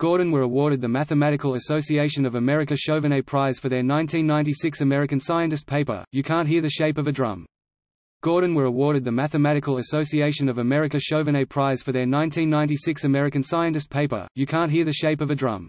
Gordon were awarded the Mathematical Association of America Chauvenet Prize for their 1996 American Scientist paper, You Can't Hear the Shape of a Drum. Gordon were awarded the Mathematical Association of America Chauvenet Prize for their 1996 American Scientist paper, You Can't Hear the Shape of a Drum.